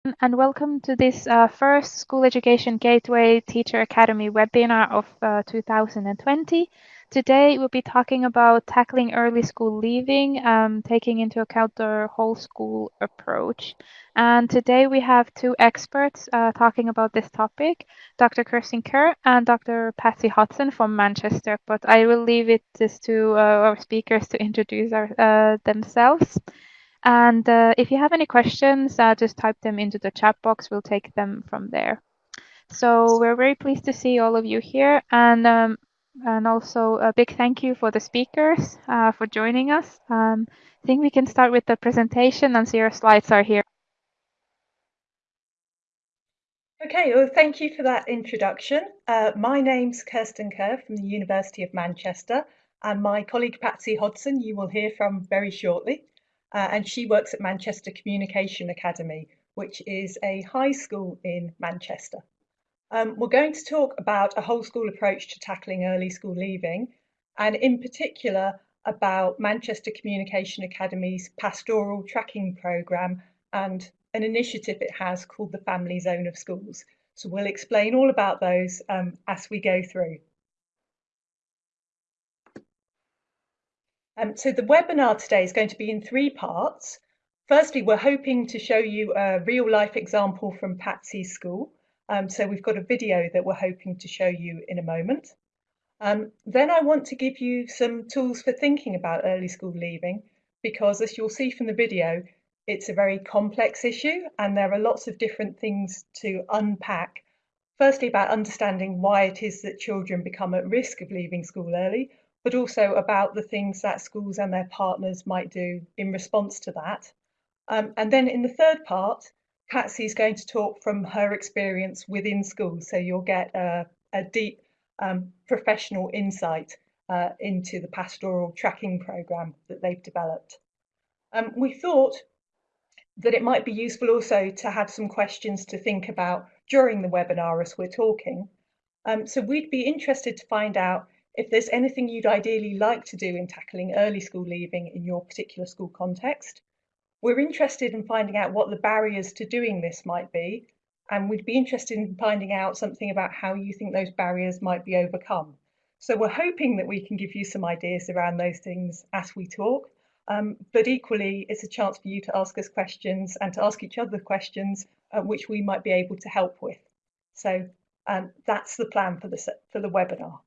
and welcome to this uh, first School Education Gateway Teacher Academy webinar of uh, 2020. Today we'll be talking about tackling early school leaving, um, taking into account the whole school approach. And today we have two experts uh, talking about this topic, Dr. Kirsten Kerr and Dr. Patsy Hodson from Manchester. But I will leave it just to uh, our speakers to introduce our, uh, themselves. And uh, if you have any questions, uh, just type them into the chat box. We'll take them from there. So we're very pleased to see all of you here. And, um, and also a big thank you for the speakers uh, for joining us. Um, I think we can start with the presentation and see your slides are here. Okay, well, thank you for that introduction. Uh, my name's Kirsten Kerr from the University of Manchester, and my colleague Patsy Hodson you will hear from very shortly uh, and she works at Manchester Communication Academy, which is a high school in Manchester. Um, we're going to talk about a whole school approach to tackling early school leaving, and in particular about Manchester Communication Academy's pastoral tracking programme and an initiative it has called the Family Zone of Schools. So we'll explain all about those um, as we go through. Um, so the webinar today is going to be in three parts. Firstly, we're hoping to show you a real life example from Patsy's school. Um, so we've got a video that we're hoping to show you in a moment. Um, then I want to give you some tools for thinking about early school leaving because as you'll see from the video, it's a very complex issue and there are lots of different things to unpack. Firstly, about understanding why it is that children become at risk of leaving school early, but also about the things that schools and their partners might do in response to that. Um, and then in the third part, Patsy is going to talk from her experience within schools, so you'll get a, a deep um, professional insight uh, into the pastoral tracking program that they've developed. Um, we thought that it might be useful also to have some questions to think about during the webinar as we're talking. Um, so we'd be interested to find out if there's anything you'd ideally like to do in tackling early school leaving in your particular school context, we're interested in finding out what the barriers to doing this might be, and we'd be interested in finding out something about how you think those barriers might be overcome. So we're hoping that we can give you some ideas around those things as we talk, um, but equally it's a chance for you to ask us questions and to ask each other questions uh, which we might be able to help with. So um, that's the plan for the, for the webinar.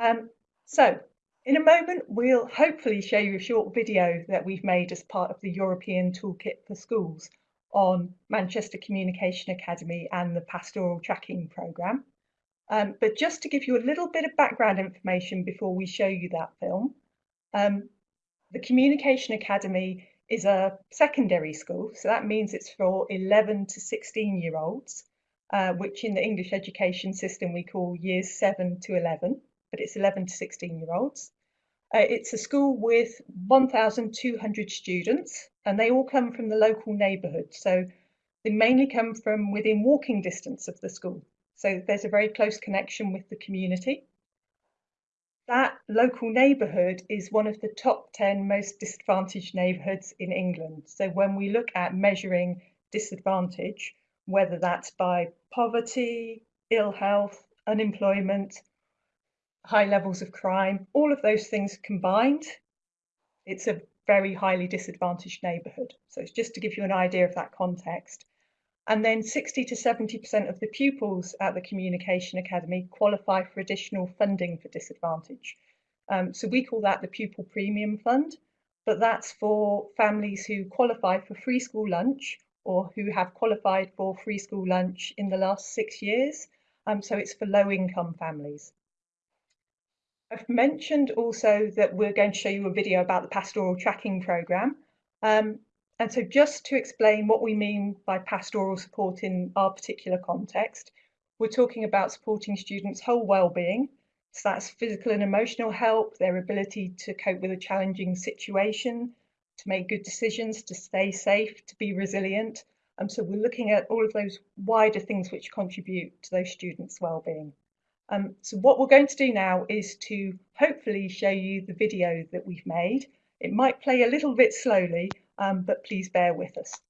Um, so in a moment, we'll hopefully show you a short video that we've made as part of the European Toolkit for Schools on Manchester Communication Academy and the Pastoral Tracking Programme. Um, but just to give you a little bit of background information before we show you that film, um, the Communication Academy is a secondary school, so that means it's for 11 to 16 year olds, uh, which in the English education system we call years 7 to 11 but it's 11 to 16 year olds. Uh, it's a school with 1,200 students and they all come from the local neighbourhood. So they mainly come from within walking distance of the school. So there's a very close connection with the community. That local neighbourhood is one of the top 10 most disadvantaged neighbourhoods in England. So when we look at measuring disadvantage, whether that's by poverty, ill health, unemployment, high levels of crime, all of those things combined, it's a very highly disadvantaged neighbourhood. So it's just to give you an idea of that context. And then 60 to 70% of the pupils at the Communication Academy qualify for additional funding for disadvantage. Um, so we call that the Pupil Premium Fund, but that's for families who qualify for free school lunch or who have qualified for free school lunch in the last six years. Um, so it's for low income families. I've mentioned also that we're going to show you a video about the pastoral tracking programme. Um, and so just to explain what we mean by pastoral support in our particular context, we're talking about supporting students' whole well-being. So that's physical and emotional help, their ability to cope with a challenging situation, to make good decisions, to stay safe, to be resilient. And so we're looking at all of those wider things which contribute to those students' well-being. Um, so what we're going to do now is to hopefully show you the video that we've made. It might play a little bit slowly, um, but please bear with us.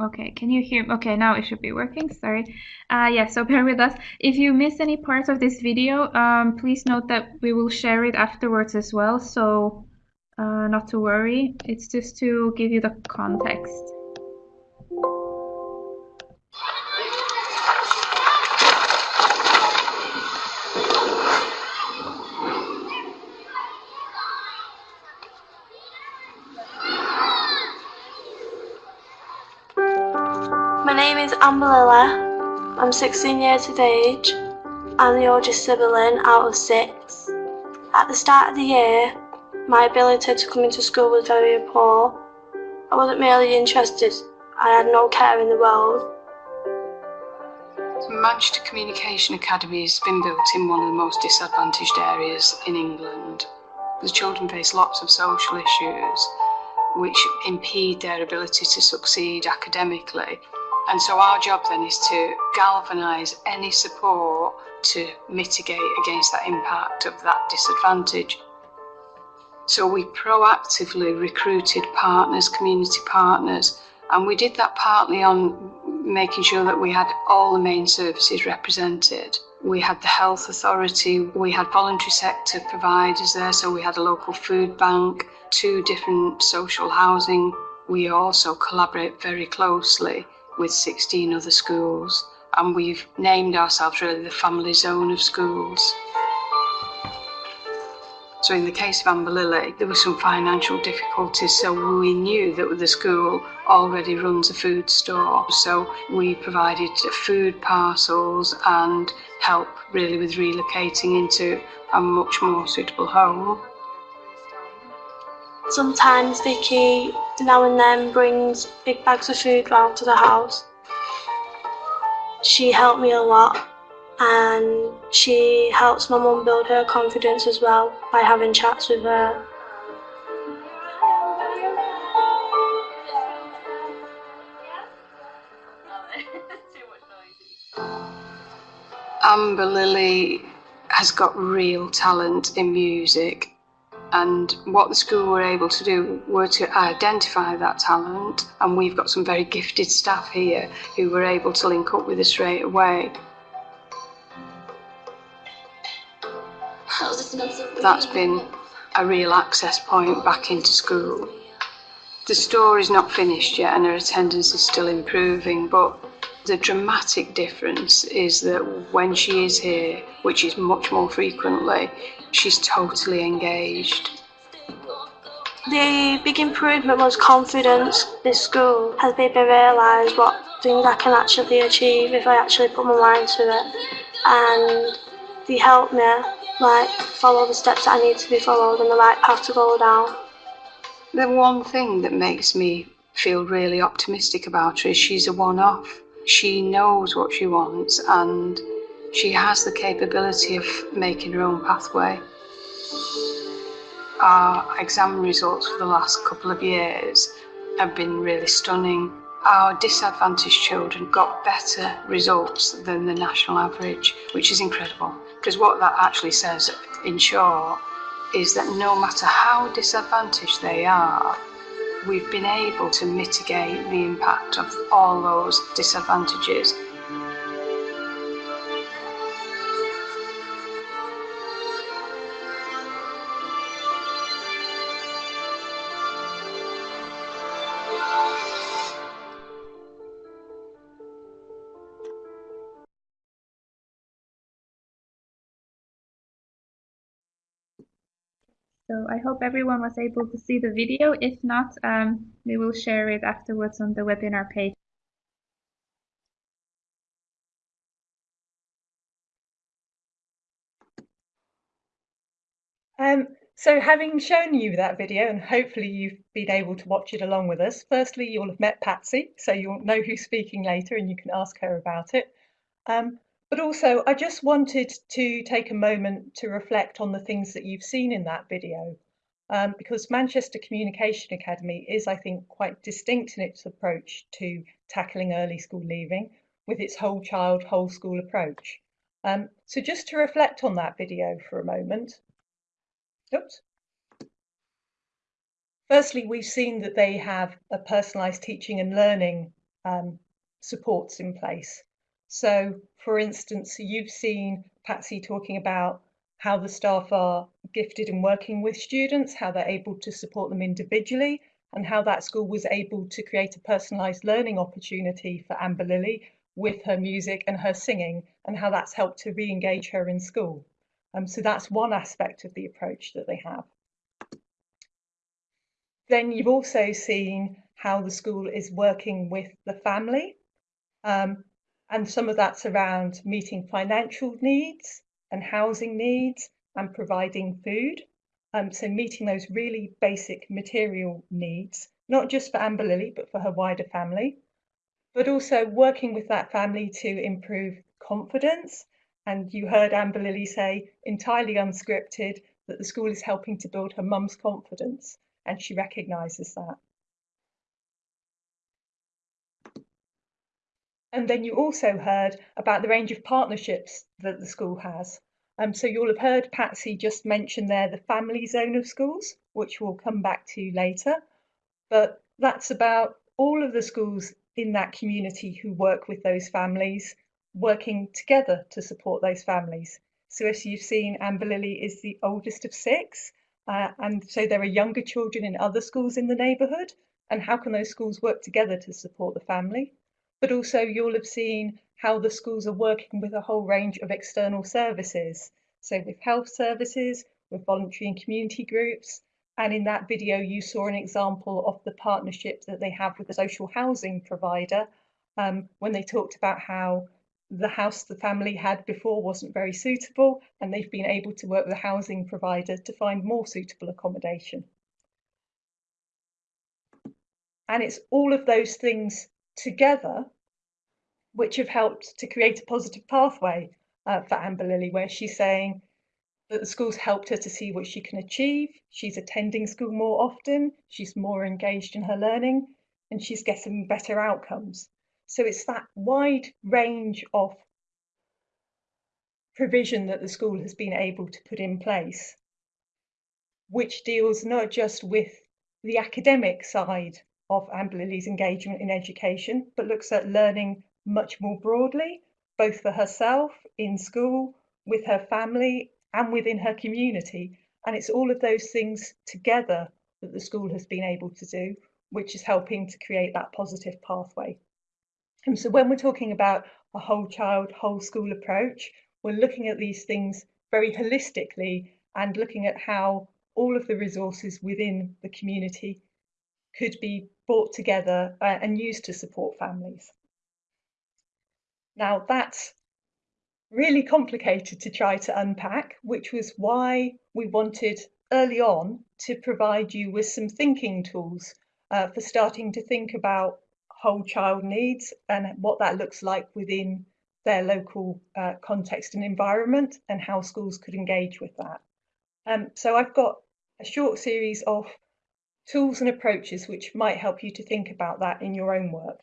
Okay, can you hear? Okay, now it should be working. Sorry. Uh, yeah, so bear with us. If you miss any parts of this video, um, please note that we will share it afterwards as well. So uh, not to worry. It's just to give you the context. My name is Amber. I'm 16 years of age. I'm the oldest sibling out of six. At the start of the year, my ability to come into school was very poor. I wasn't really interested. I had no care in the world. Manchester Communication Academy has been built in one of the most disadvantaged areas in England. The children face lots of social issues which impede their ability to succeed academically. And so our job then is to galvanise any support to mitigate against that impact of that disadvantage. So we proactively recruited partners, community partners, and we did that partly on making sure that we had all the main services represented. We had the health authority, we had voluntary sector providers there, so we had a local food bank, two different social housing. We also collaborate very closely with 16 other schools, and we've named ourselves really the family zone of schools. So in the case of Amber Lily, there were some financial difficulties, so we knew that the school already runs a food store. So we provided food parcels and help really with relocating into a much more suitable home. Sometimes Vicky now and then brings big bags of food round to the house. She helped me a lot and she helps my mum build her confidence as well by having chats with her. Amber Lily has got real talent in music and what the school were able to do were to identify that talent and we've got some very gifted staff here who were able to link up with us straight away. That's been a real access point back into school. The story's not finished yet and her attendance is still improving, but the dramatic difference is that when she is here, which is much more frequently, she's totally engaged. The big improvement was confidence. This school has made me realise what things I can actually achieve if I actually put my mind to it. And they helped me like follow the steps that I need to be followed and the right path to go down. The one thing that makes me feel really optimistic about her is she's a one-off. She knows what she wants and she has the capability of making her own pathway. Our exam results for the last couple of years have been really stunning. Our disadvantaged children got better results than the national average, which is incredible. Because what that actually says, in short, is that no matter how disadvantaged they are, we've been able to mitigate the impact of all those disadvantages So I hope everyone was able to see the video. If not, um, we will share it afterwards on the webinar page. Um, so having shown you that video and hopefully you've been able to watch it along with us, firstly you'll have met Patsy, so you'll know who's speaking later and you can ask her about it. Um, but also, I just wanted to take a moment to reflect on the things that you've seen in that video, um, because Manchester Communication Academy is, I think, quite distinct in its approach to tackling early school leaving with its whole child, whole school approach. Um, so just to reflect on that video for a moment. Oops. Firstly, we've seen that they have a personalised teaching and learning um, supports in place. So, for instance, you've seen Patsy talking about how the staff are gifted in working with students, how they're able to support them individually, and how that school was able to create a personalised learning opportunity for Amber Lily with her music and her singing, and how that's helped to re engage her in school. Um, so that's one aspect of the approach that they have. Then you've also seen how the school is working with the family. Um, and some of that's around meeting financial needs, and housing needs and providing food. Um, so meeting those really basic material needs, not just for Amber Lily, but for her wider family, but also working with that family to improve confidence. And you heard Amber Lily say, entirely unscripted, that the school is helping to build her mum's confidence, and she recognises that. And then you also heard about the range of partnerships that the school has. Um, so you'll have heard Patsy just mention there the family zone of schools, which we'll come back to later. But that's about all of the schools in that community who work with those families, working together to support those families. So as you've seen, Amber Lily is the oldest of six. Uh, and so there are younger children in other schools in the neighbourhood. And how can those schools work together to support the family? But also you'll have seen how the schools are working with a whole range of external services. So with health services, with voluntary and community groups, and in that video you saw an example of the partnership that they have with the social housing provider um, when they talked about how the house the family had before wasn't very suitable and they've been able to work with a housing provider to find more suitable accommodation. And it's all of those things together, which have helped to create a positive pathway uh, for Amber Lily, where she's saying that the school's helped her to see what she can achieve. She's attending school more often, she's more engaged in her learning, and she's getting better outcomes. So it's that wide range of provision that the school has been able to put in place, which deals not just with the academic side of Amber Lily's engagement in education, but looks at learning much more broadly, both for herself in school, with her family, and within her community. And it's all of those things together that the school has been able to do, which is helping to create that positive pathway. And so when we're talking about a whole child, whole school approach, we're looking at these things very holistically and looking at how all of the resources within the community could be brought together uh, and used to support families. Now that's really complicated to try to unpack, which was why we wanted early on to provide you with some thinking tools uh, for starting to think about whole child needs and what that looks like within their local uh, context and environment and how schools could engage with that. Um, so I've got a short series of tools and approaches which might help you to think about that in your own work.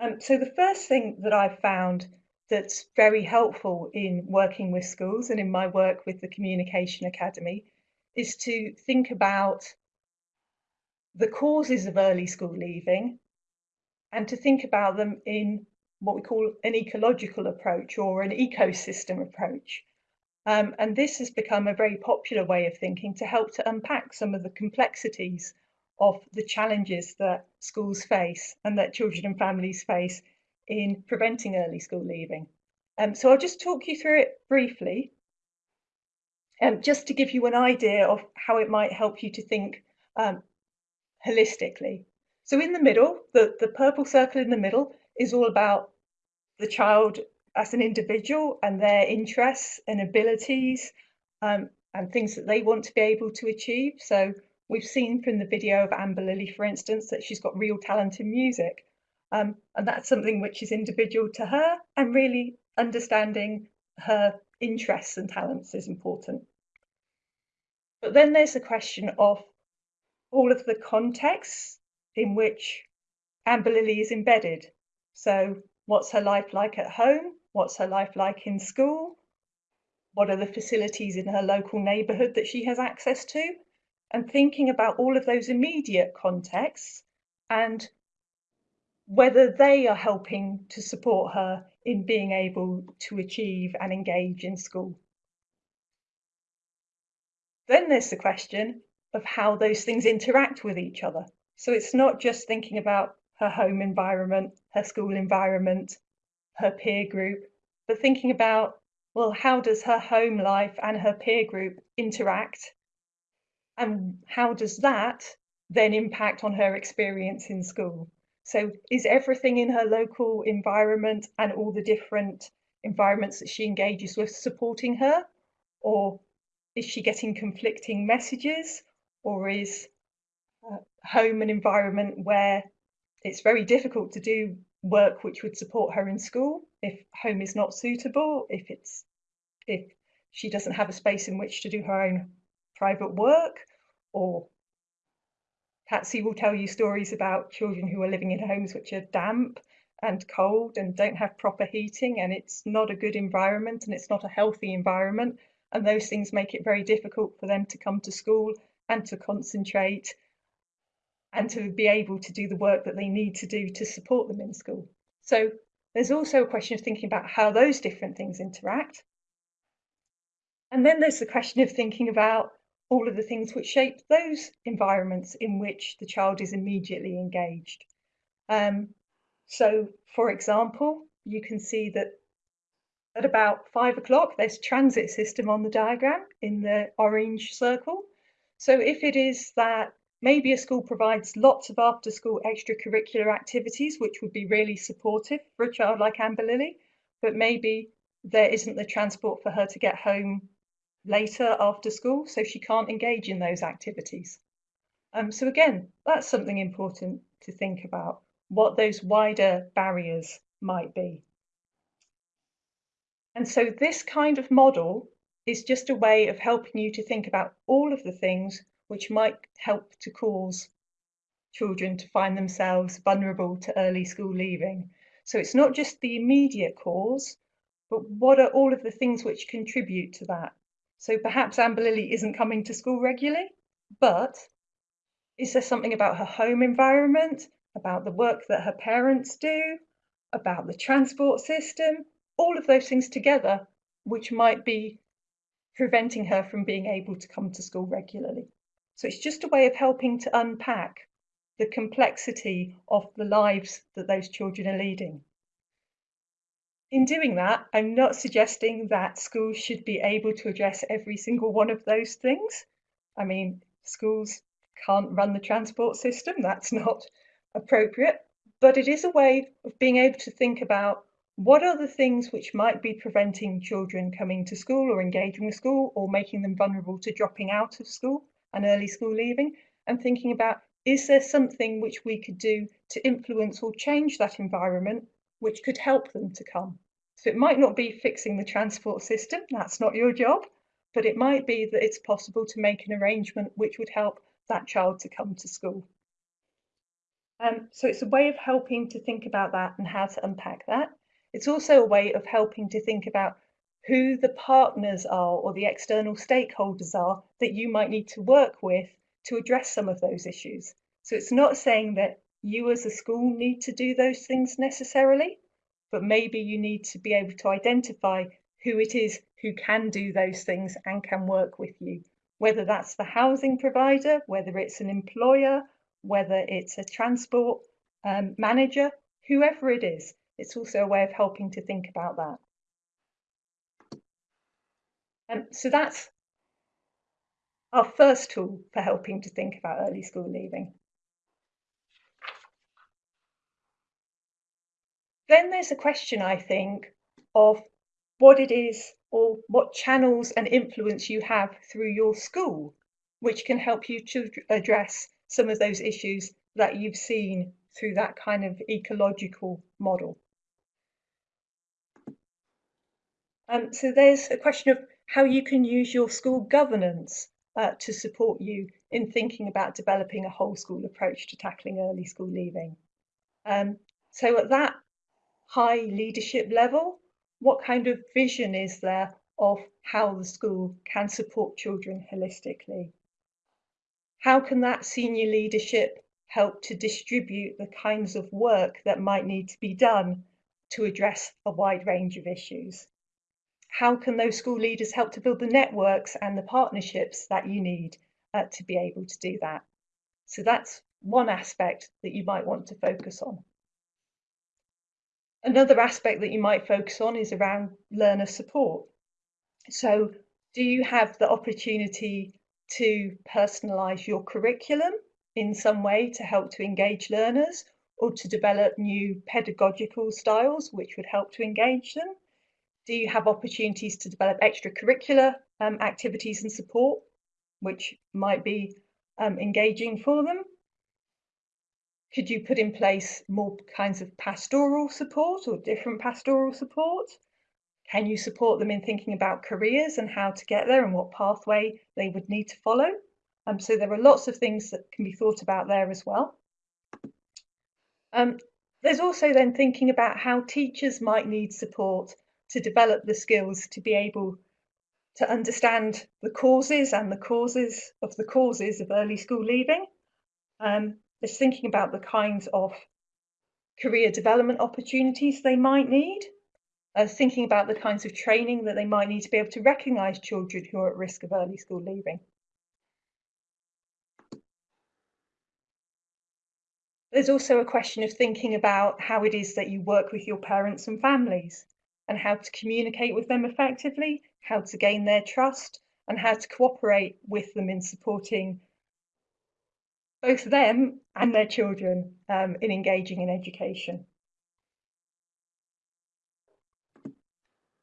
Um, so the first thing that I've found that's very helpful in working with schools and in my work with the Communication Academy is to think about the causes of early school leaving and to think about them in what we call an ecological approach or an ecosystem approach. Um, and this has become a very popular way of thinking to help to unpack some of the complexities of the challenges that schools face and that children and families face in preventing early school leaving. Um, so I'll just talk you through it briefly, um, just to give you an idea of how it might help you to think um, holistically. So in the middle, the, the purple circle in the middle is all about the child as an individual and their interests and abilities um, and things that they want to be able to achieve. So we've seen from the video of Amber Lily, for instance, that she's got real talent in music. Um, and that's something which is individual to her and really understanding her interests and talents is important. But then there's the question of all of the contexts in which Amber Lily is embedded. So what's her life like at home? What's her life like in school? What are the facilities in her local neighbourhood that she has access to? and thinking about all of those immediate contexts and whether they are helping to support her in being able to achieve and engage in school. Then there's the question of how those things interact with each other. So it's not just thinking about her home environment, her school environment, her peer group, but thinking about, well, how does her home life and her peer group interact? And how does that then impact on her experience in school? So is everything in her local environment and all the different environments that she engages with supporting her? Or is she getting conflicting messages? Or is uh, home an environment where it's very difficult to do work which would support her in school if home is not suitable, if it's if she doesn't have a space in which to do her own private work, or Patsy will tell you stories about children who are living in homes which are damp and cold and don't have proper heating, and it's not a good environment and it's not a healthy environment. And those things make it very difficult for them to come to school and to concentrate and to be able to do the work that they need to do to support them in school. So there's also a question of thinking about how those different things interact. And then there's the question of thinking about all of the things which shape those environments in which the child is immediately engaged. Um, so, for example, you can see that at about five o'clock, there's transit system on the diagram in the orange circle. So if it is that maybe a school provides lots of after school extracurricular activities, which would be really supportive for a child like Amber Lily, but maybe there isn't the transport for her to get home later after school, so she can't engage in those activities. Um, so again, that's something important to think about, what those wider barriers might be. And so this kind of model is just a way of helping you to think about all of the things which might help to cause children to find themselves vulnerable to early school leaving. So it's not just the immediate cause, but what are all of the things which contribute to that? So perhaps Amber Lily isn't coming to school regularly, but is there something about her home environment, about the work that her parents do, about the transport system, all of those things together, which might be preventing her from being able to come to school regularly. So it's just a way of helping to unpack the complexity of the lives that those children are leading. In doing that, I'm not suggesting that schools should be able to address every single one of those things. I mean, schools can't run the transport system, that's not appropriate, but it is a way of being able to think about what are the things which might be preventing children coming to school or engaging with school or making them vulnerable to dropping out of school and early school leaving, and thinking about is there something which we could do to influence or change that environment which could help them to come? So it might not be fixing the transport system, that's not your job, but it might be that it's possible to make an arrangement which would help that child to come to school. Um, so it's a way of helping to think about that and how to unpack that. It's also a way of helping to think about who the partners are or the external stakeholders are that you might need to work with to address some of those issues. So it's not saying that you as a school need to do those things necessarily, but maybe you need to be able to identify who it is who can do those things and can work with you, whether that's the housing provider, whether it's an employer, whether it's a transport um, manager, whoever it is. It's also a way of helping to think about that. Um, so that's our first tool for helping to think about early school leaving. Then there's a question, I think, of what it is or what channels and influence you have through your school, which can help you to address some of those issues that you've seen through that kind of ecological model. Um, so there's a question of how you can use your school governance uh, to support you in thinking about developing a whole school approach to tackling early school leaving. Um, so at that high leadership level? What kind of vision is there of how the school can support children holistically? how can that senior leadership help to distribute the kinds of work that might need to be done to address a wide range of issues? How can those school leaders help to build the networks and the partnerships that you need uh, to be able to do that? So that's one aspect that you might want to focus on. Another aspect that you might focus on is around learner support. So do you have the opportunity to personalise your curriculum in some way to help to engage learners or to develop new pedagogical styles which would help to engage them? Do you have opportunities to develop extracurricular um, activities and support which might be um, engaging for them? Could you put in place more kinds of pastoral support or different pastoral support? Can you support them in thinking about careers and how to get there and what pathway they would need to follow? Um, so there are lots of things that can be thought about there as well. Um, there's also then thinking about how teachers might need support to develop the skills to be able to understand the causes and the causes of the causes of early school leaving. Um, is thinking about the kinds of career development opportunities they might need, uh, thinking about the kinds of training that they might need to be able to recognise children who are at risk of early school leaving. There's also a question of thinking about how it is that you work with your parents and families and how to communicate with them effectively, how to gain their trust, and how to cooperate with them in supporting both them and their children um, in engaging in education.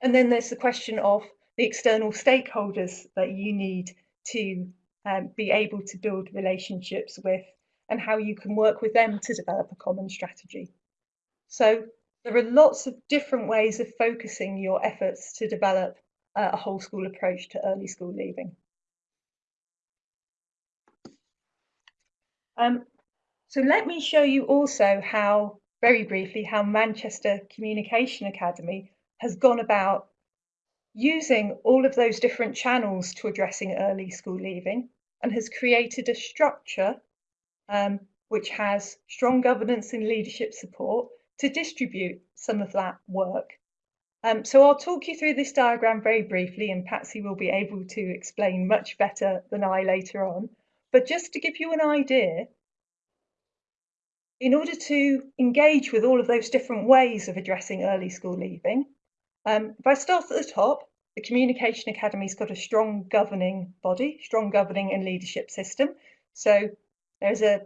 And then there's the question of the external stakeholders that you need to um, be able to build relationships with and how you can work with them to develop a common strategy. So there are lots of different ways of focusing your efforts to develop uh, a whole school approach to early school leaving. Um, so let me show you also how, very briefly, how Manchester Communication Academy has gone about using all of those different channels to addressing early school leaving and has created a structure um, which has strong governance and leadership support to distribute some of that work. Um, so I'll talk you through this diagram very briefly and Patsy will be able to explain much better than I later on. But just to give you an idea, in order to engage with all of those different ways of addressing early school leaving, um, if I start at the top, the Communication Academy's got a strong governing body, strong governing and leadership system. So there's a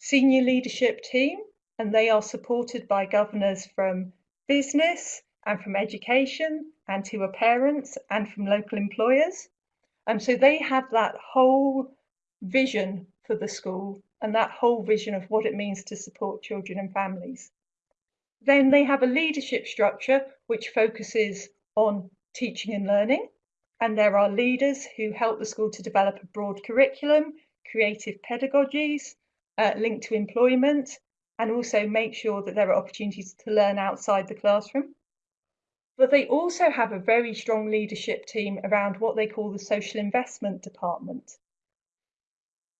senior leadership team and they are supported by governors from business and from education and who are parents and from local employers. And so they have that whole vision for the school and that whole vision of what it means to support children and families. Then they have a leadership structure which focuses on teaching and learning. And there are leaders who help the school to develop a broad curriculum, creative pedagogies uh, linked to employment, and also make sure that there are opportunities to learn outside the classroom. But they also have a very strong leadership team around what they call the social investment department.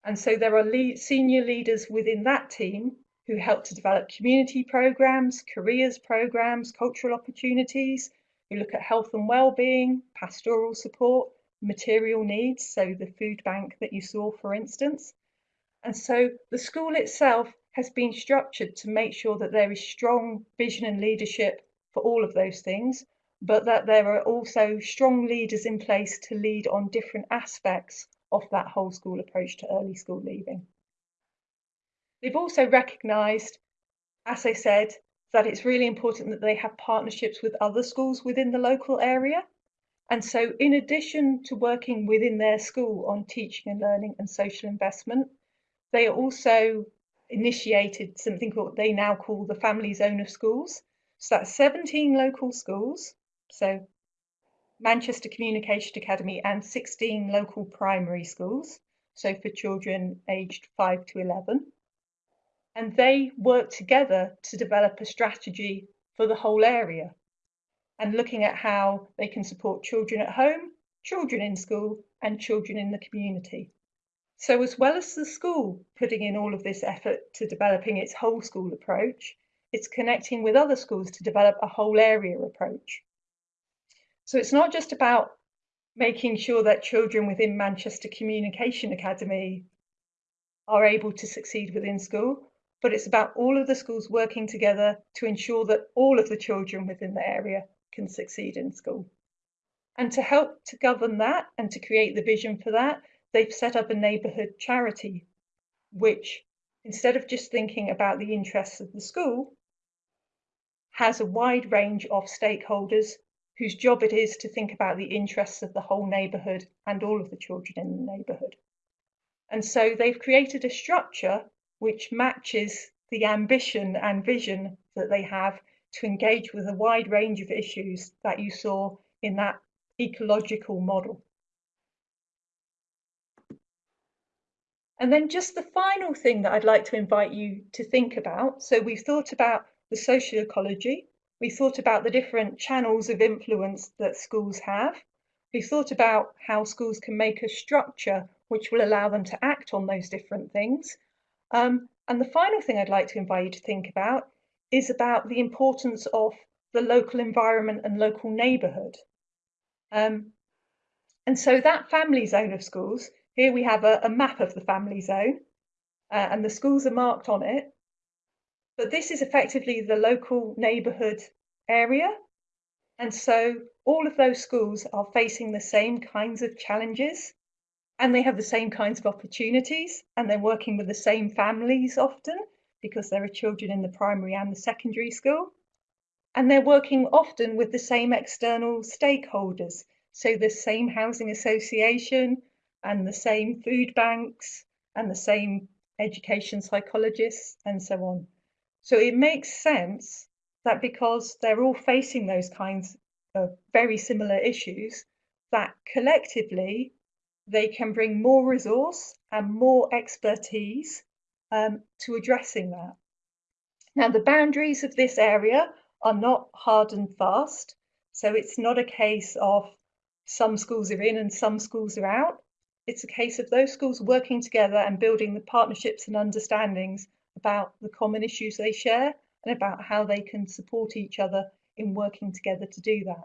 And so there are lead, senior leaders within that team who help to develop community programs, careers programs, cultural opportunities, who look at health and well-being, pastoral support, material needs, so the food bank that you saw, for instance. And so the school itself has been structured to make sure that there is strong vision and leadership for all of those things, but that there are also strong leaders in place to lead on different aspects of that whole school approach to early school leaving. They've also recognised, as I said, that it's really important that they have partnerships with other schools within the local area. And so, in addition to working within their school on teaching and learning and social investment, they are also initiated something called they now call the family zone of schools. So that's 17 local schools. So Manchester Communication Academy and 16 local primary schools, so for children aged 5 to 11. And they work together to develop a strategy for the whole area and looking at how they can support children at home, children in school, and children in the community. So as well as the school putting in all of this effort to developing its whole school approach, it's connecting with other schools to develop a whole area approach. So it's not just about making sure that children within Manchester Communication Academy are able to succeed within school, but it's about all of the schools working together to ensure that all of the children within the area can succeed in school. And to help to govern that and to create the vision for that, they've set up a neighbourhood charity, which instead of just thinking about the interests of the school, has a wide range of stakeholders whose job it is to think about the interests of the whole neighbourhood and all of the children in the neighbourhood. And so they've created a structure which matches the ambition and vision that they have to engage with a wide range of issues that you saw in that ecological model. And then just the final thing that I'd like to invite you to think about. So we've thought about the social ecology, we thought about the different channels of influence that schools have. We thought about how schools can make a structure which will allow them to act on those different things. Um, and the final thing I'd like to invite you to think about is about the importance of the local environment and local neighbourhood. Um, and so that family zone of schools, here we have a, a map of the family zone, uh, and the schools are marked on it. But this is effectively the local neighbourhood area. And so all of those schools are facing the same kinds of challenges and they have the same kinds of opportunities and they're working with the same families often because there are children in the primary and the secondary school. And they're working often with the same external stakeholders. So the same housing association and the same food banks and the same education psychologists and so on. So it makes sense that because they're all facing those kinds of very similar issues, that collectively they can bring more resource and more expertise um, to addressing that. Now, the boundaries of this area are not hard and fast. So it's not a case of some schools are in and some schools are out. It's a case of those schools working together and building the partnerships and understandings about the common issues they share and about how they can support each other in working together to do that.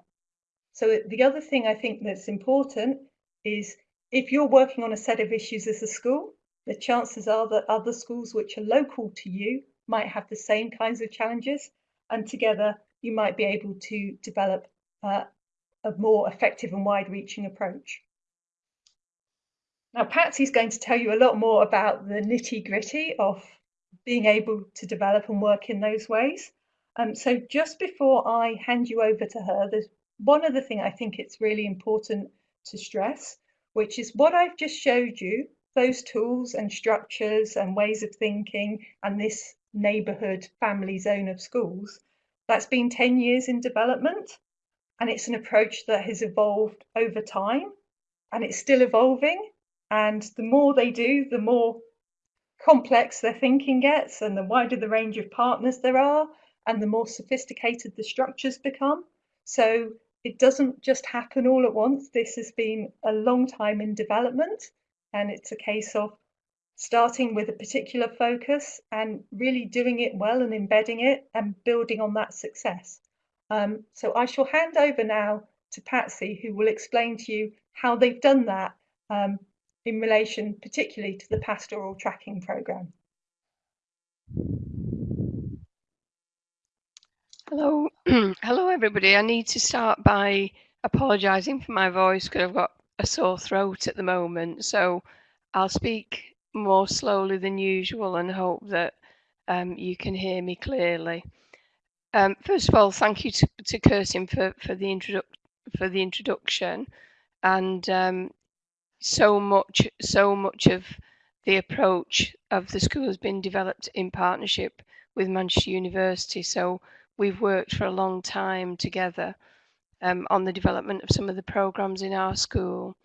So the other thing I think that's important is if you're working on a set of issues as a school, the chances are that other schools which are local to you might have the same kinds of challenges and together you might be able to develop uh, a more effective and wide-reaching approach. Now Patsy's going to tell you a lot more about the nitty-gritty of being able to develop and work in those ways. Um, so just before I hand you over to her, there's one other thing I think it's really important to stress, which is what I've just showed you, those tools and structures and ways of thinking and this neighbourhood family zone of schools, that's been 10 years in development. And it's an approach that has evolved over time and it's still evolving. And the more they do, the more complex their thinking gets and the wider the range of partners there are and the more sophisticated the structures become. So it doesn't just happen all at once. This has been a long time in development and it's a case of starting with a particular focus and really doing it well and embedding it and building on that success. Um, so I shall hand over now to Patsy, who will explain to you how they've done that um, in relation particularly to the pastoral tracking programme. Hello, hello everybody. I need to start by apologising for my voice because I've got a sore throat at the moment. So I'll speak more slowly than usual and hope that um, you can hear me clearly. Um, first of all, thank you to, to Kirsten for, for the for the introduction, and um, so much so much of the approach of the school has been developed in partnership with Manchester University. So we've worked for a long time together um, on the development of some of the programs in our school.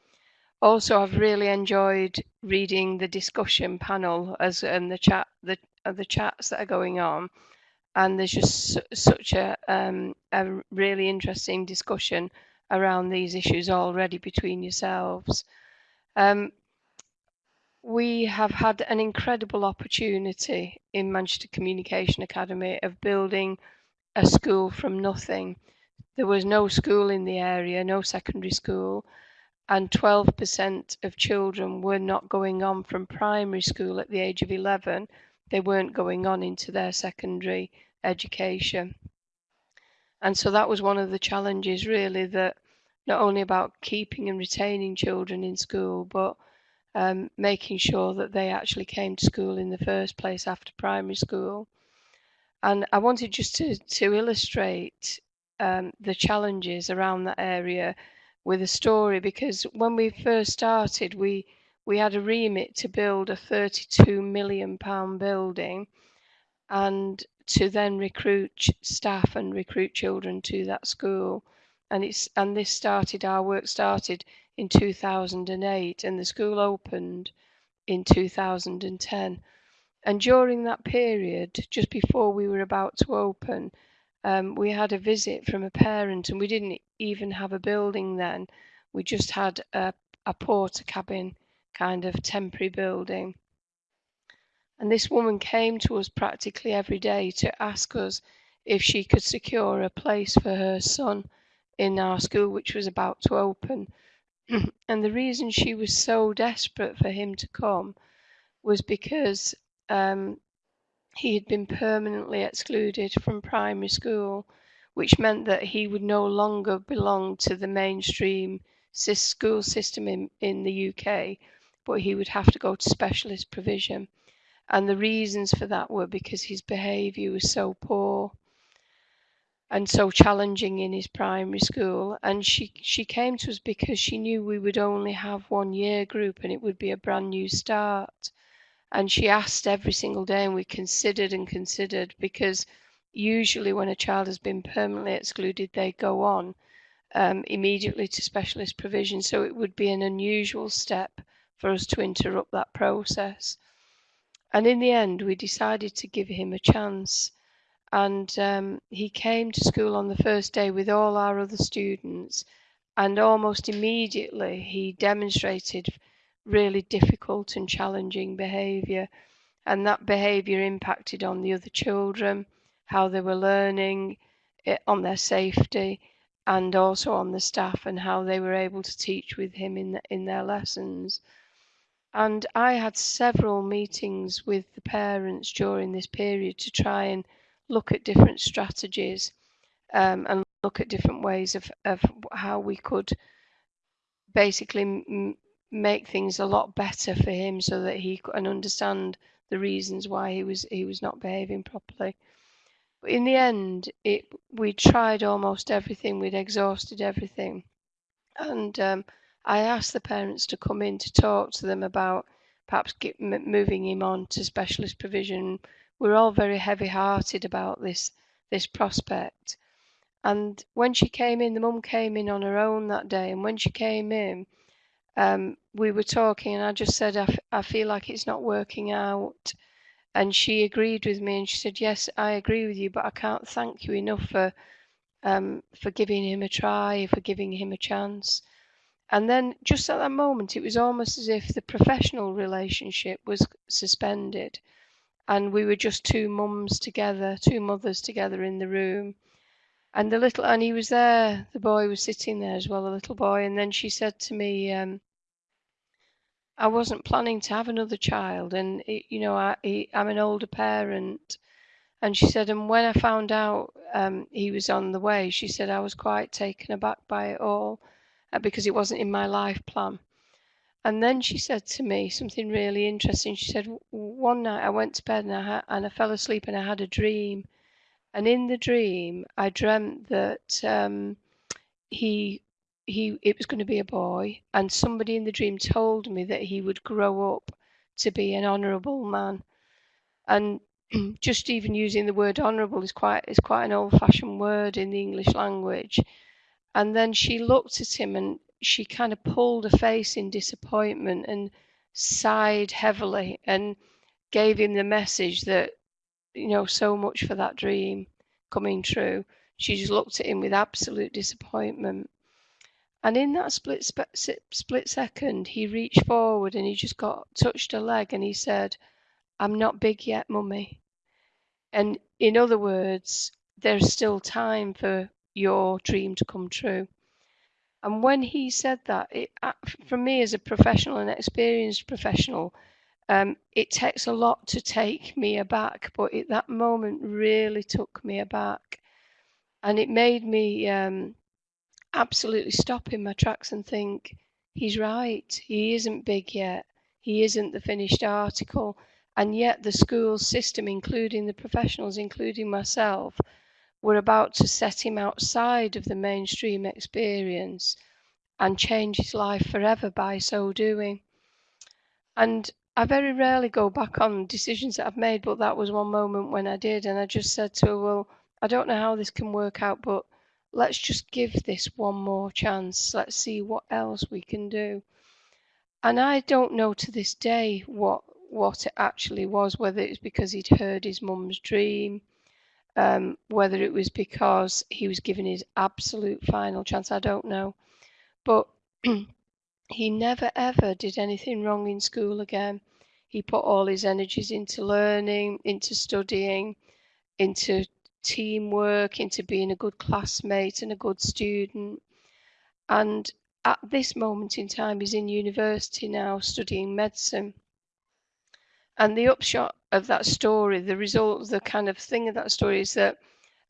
Also, I've really enjoyed reading the discussion panel as and the chat the uh, the chats that are going on, and there's just su such a um, a really interesting discussion around these issues already between yourselves. Um, we have had an incredible opportunity in Manchester Communication Academy of building a school from nothing. There was no school in the area, no secondary school, and 12% of children were not going on from primary school at the age of 11. They weren't going on into their secondary education. And so that was one of the challenges, really, that not only about keeping and retaining children in school, but um, making sure that they actually came to school in the first place after primary school. And I wanted just to, to illustrate um, the challenges around that area with a story because when we first started, we we had a remit to build a 32 million pound building and to then recruit staff and recruit children to that school and it's and this started our work started in 2008 and the school opened in 2010 and during that period just before we were about to open um, we had a visit from a parent and we didn't even have a building then. We just had a, a porter Portakabin kind of temporary building. And this woman came to us practically every day to ask us if she could secure a place for her son in our school, which was about to open. and the reason she was so desperate for him to come was because um, he had been permanently excluded from primary school, which meant that he would no longer belong to the mainstream school system in, in the UK, but he would have to go to specialist provision and the reasons for that were because his behaviour was so poor and so challenging in his primary school. And she she came to us because she knew we would only have one year group and it would be a brand new start. And she asked every single day and we considered and considered because usually when a child has been permanently excluded they go on um, immediately to specialist provision. So it would be an unusual step for us to interrupt that process. And in the end, we decided to give him a chance. And um, he came to school on the first day with all our other students, and almost immediately he demonstrated really difficult and challenging behaviour. And that behaviour impacted on the other children, how they were learning, eh, on their safety, and also on the staff and how they were able to teach with him in, the, in their lessons. And I had several meetings with the parents during this period to try and look at different strategies um, and look at different ways of, of how we could basically make things a lot better for him so that he can understand the reasons why he was he was not behaving properly. But in the end, it we tried almost everything. We'd exhausted everything, and um, I asked the parents to come in to talk to them about perhaps get, moving him on to specialist provision. We're all very heavy-hearted about this this prospect. And when she came in, the mum came in on her own that day. And when she came in, um, we were talking, and I just said, I, I feel like it's not working out. And she agreed with me, and she said, Yes, I agree with you, but I can't thank you enough for um, for giving him a try, for giving him a chance. And then just at that moment, it was almost as if the professional relationship was suspended. And we were just two mums together, two mothers together in the room. And the little, and he was there, the boy was sitting there as well, the little boy. And then she said to me, um, I wasn't planning to have another child. And, it, you know, I, he, I'm an older parent. And she said, and when I found out um, he was on the way, she said, I was quite taken aback by it all uh, because it wasn't in my life plan. And then she said to me something really interesting. She said, One night I went to bed and I, ha- and I fell asleep and I had a dream. And in the dream, I dreamt that um, he he it was going to be a boy, and somebody in the dream told me that he would grow up to be an honourable man. And just even using the word honourable is quite is quite an old-fashioned word in the English language. And then she looked at him and she kind of pulled a face in disappointment and sighed heavily and gave him the message that, you know, so much for that dream coming true. She just looked at him with absolute disappointment. And in that split split second, he reached forward and he just got touched a leg and he said, "I'm not big yet, mummy." And in other words, there's still time for your dream to come true. And when he said that, it, for me as a professional, an experienced professional, um, it takes a lot to take me aback, but it, that moment really took me aback. And it made me um, absolutely stop in my tracks and think, he's right, he isn't big yet, he isn't the finished article. And yet, the school system, including the professionals, including myself, were about to set him outside of the mainstream experience and change his life forever by so doing. And I very rarely go back on decisions that I've made, but that was one moment when I did. And I just said to her, Well, I don't know how this can work out, but let's just give this one more chance. Let's see what else we can do. And I don't know to this day what what it actually was, whether it's because he'd heard his mum's dream, um, whether it was because he was given his absolute final chance, I don't know. But he never ever did anything wrong in school again. He put all his energies into learning, into studying, into teamwork, into being a good classmate and a good student. And at this moment in time, he's in university now studying medicine. And the upshot of that story, the result, the kind of thing of that story is that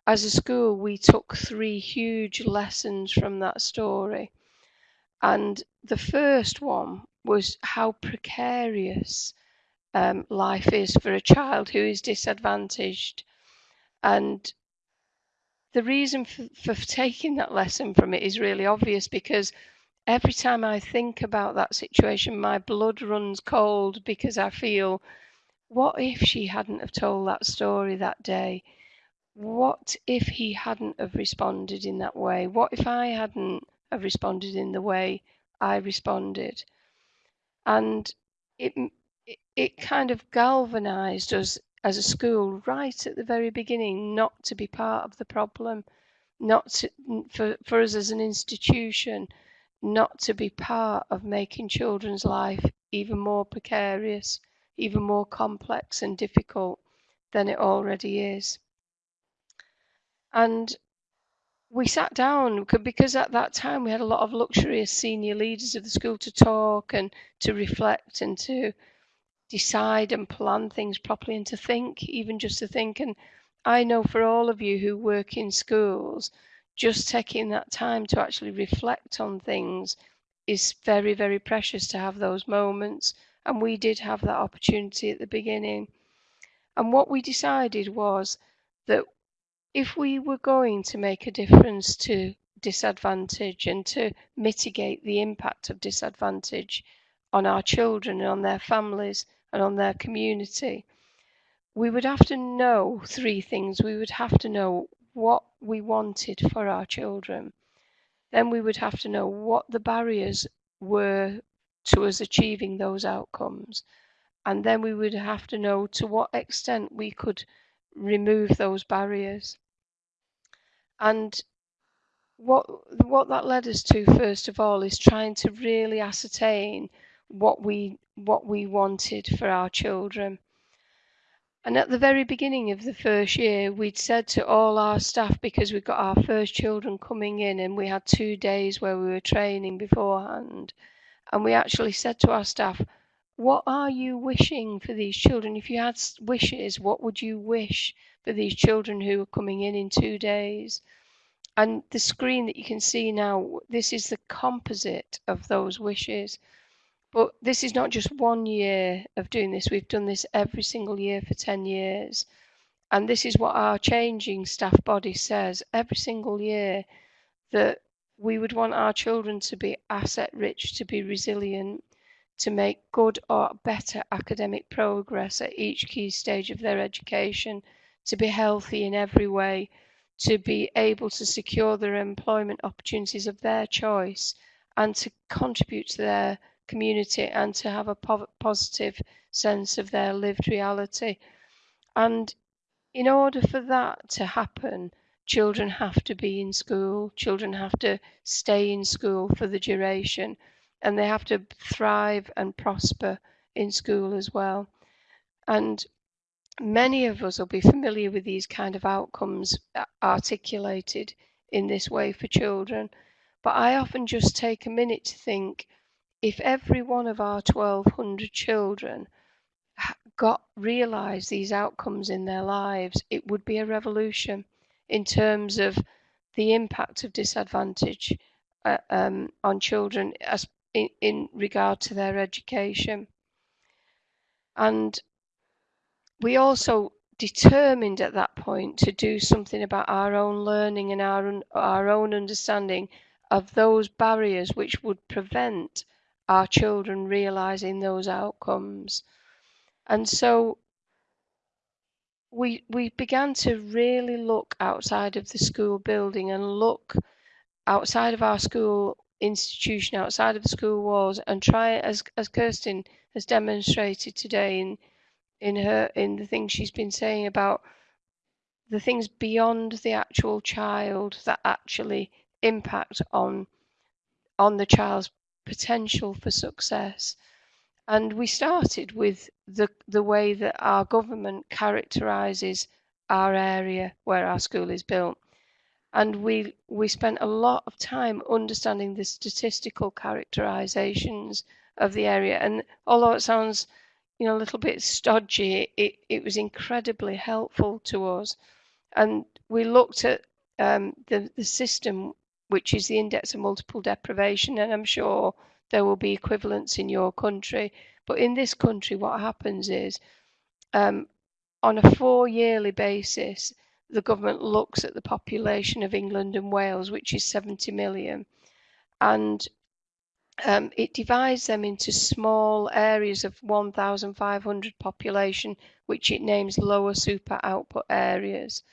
as a school, we took three huge lessons from that story. And the first one was how precarious um, life is for a child who is disadvantaged. And the reason for, for taking that lesson from it is really obvious because every time I think about that situation, my blood runs cold because I feel, what if she hadn't have told that story that day? What if he hadn't have responded in that way? What if I hadn't have responded in the way I responded? And it it kind of galvanized us as a school right at the very beginning not to be part of the problem, not to, for, for us as an institution, not to be part of making children's life even more precarious, even more complex and difficult than it already is. And we sat down because at that time we had a lot of luxury as senior leaders of the school to talk and to reflect and to decide and plan things properly and to think, even just to think. And I know for all of you who work in schools, just taking that time to actually reflect on things is very, very precious to have those moments. And we did have that opportunity at the beginning. And what we decided was that if we were going to make a difference to disadvantage and to mitigate the impact of disadvantage on our children and on their families, and on their community, we would have to know three things. We would have to know what we wanted for our children. Then we would have to know what the barriers were to us achieving those outcomes. And then we would have to know to what extent we could remove those barriers. And what what that led us to first of all is trying to really ascertain what we what we wanted for our children. And at the very beginning of the first year, we'd said to all our staff, because we got our first children coming in and we had two days where we were training beforehand, and we actually said to our staff, What are you wishing for these children? If you had wishes, what would you wish for these children who are coming in in two days? And the screen that you can see now, this is the composite of those wishes. But this is not just one year of doing this. We've done this every single year for 10 years. And this is what our changing staff body says every single year that we would want our children to be asset rich, to be resilient, to make good or better academic progress at each key stage of their education, to be healthy in every way, to be able to secure their employment opportunities of their choice, and to contribute to their community and to have a po positive sense of their lived reality. And in order for that to happen, children have to be in school, children have to stay in school for the duration, and they have to thrive and prosper in school as well. And many of us will be familiar with these kind of outcomes uh, articulated in this way for children. But I often just take a minute to think if every one of our 1200 children got realized these outcomes in their lives, it would be a revolution in terms of the impact of disadvantage uh, um, on children as in, in regard to their education. And we also determined at that point to do something about our own learning and our, our own understanding of those barriers which would prevent our children realizing those outcomes. And so we we began to really look outside of the school building and look outside of our school institution, outside of the school walls, and try as as Kirsten has demonstrated today in in her in the things she's been saying about the things beyond the actual child that actually impact on on the child's potential for success. And we started with the, the way that our government characterises our area where our school is built. And we, we spent a lot of time understanding the statistical characterisations of the area. And although it sounds you know, a little bit stodgy, it, it was incredibly helpful to us. And we looked at um, the, the system, which is the index of multiple deprivation, and I'm sure there will be equivalents in your country. But in this country, what happens is um, on a four yearly basis, the government looks at the population of England and Wales, which is 70 million, and um, it divides them into small areas of 1,500 population, which it names lower super output areas.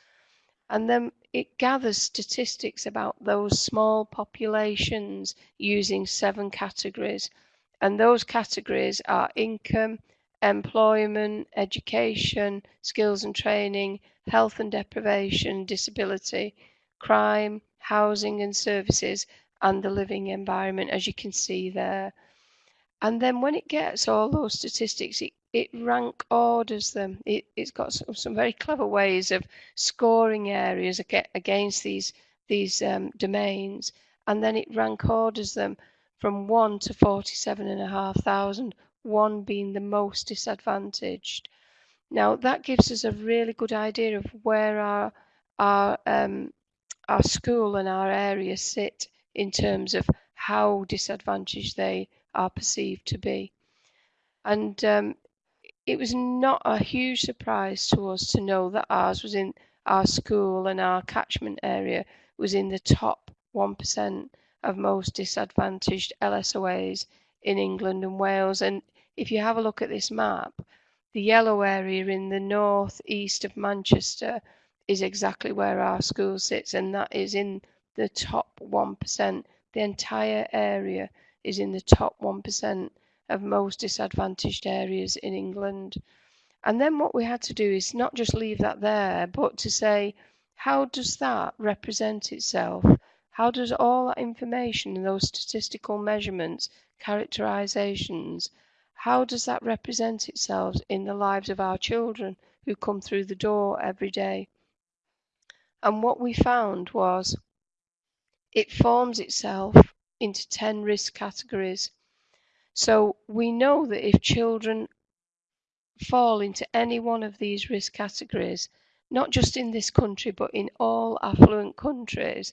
And then it gathers statistics about those small populations using seven categories. And those categories are income, employment, education, skills and training, health and deprivation, disability, crime, housing and services, and the living environment, as you can see there. And then when it gets all those statistics, it, it rank orders them. It, has got some, some, very clever ways of scoring areas against these, these um, domains. And then it rank orders them from 1 to 47,500, 1 being the most disadvantaged. Now that gives us a really good idea of where our, our, um, our school and our area sit in terms of how disadvantaged they are perceived to be. And um, it was not a huge surprise to us to know that ours was in our school and our catchment area was in the top 1% of most disadvantaged LSOAs in England and Wales. And if you have a look at this map, the yellow area in the north east of Manchester is exactly where our school sits, and that is in the top 1%. The entire area is in the top 1% of most disadvantaged areas in England. And then what we had to do is not just leave that there, but to say, how does that represent itself? How does all that information and those statistical measurements, characterizations, how does that represent itself in the lives of our children who come through the door every day? And what we found was it forms itself into 10 risk categories so we know that if children fall into any one of these risk categories, not just in this country, but in all affluent countries,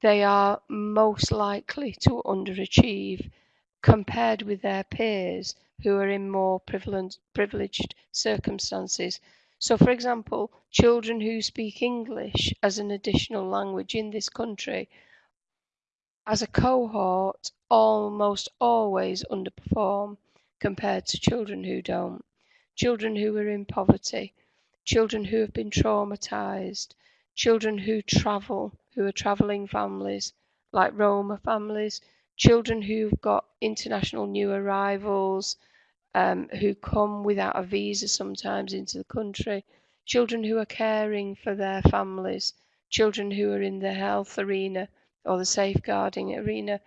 they are most likely to underachieve compared with their peers who are in more privileged circumstances. So, for example, children who speak English as an additional language in this country as a cohort almost always underperform compared to children who don't. Children who are in poverty, children who have been traumatized, children who travel, who are traveling families like Roma families, children who've got international new arrivals, um, who come without a visa sometimes into the country, children who are caring for their families, children who are in the health arena or the safeguarding arena